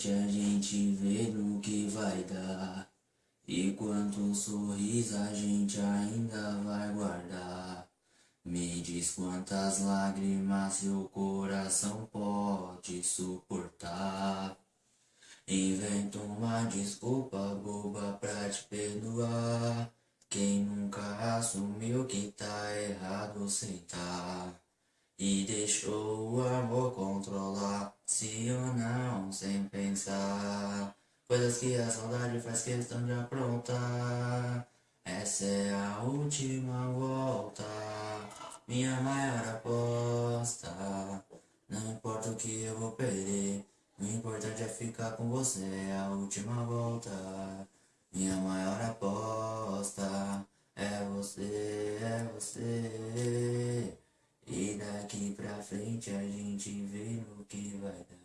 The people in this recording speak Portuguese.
frente a gente vê no que vai dar. E quanto sorriso a gente ainda vai guardar. Me diz quantas lágrimas seu coração pode suportar. Invento uma desculpa boba pra te perdoar. Quem nunca assumiu que tá errado sentar E deixou o amor controlar Se ou não, sem pensar. Coisas que a saudade faz questão de aprontar. Essa é a última volta Minha maior aposta Não importa o que eu vou perder O importante é ficar com você É a última volta minha maior aposta é você, é você. Daqui pra frente a gente vê no que vai dar.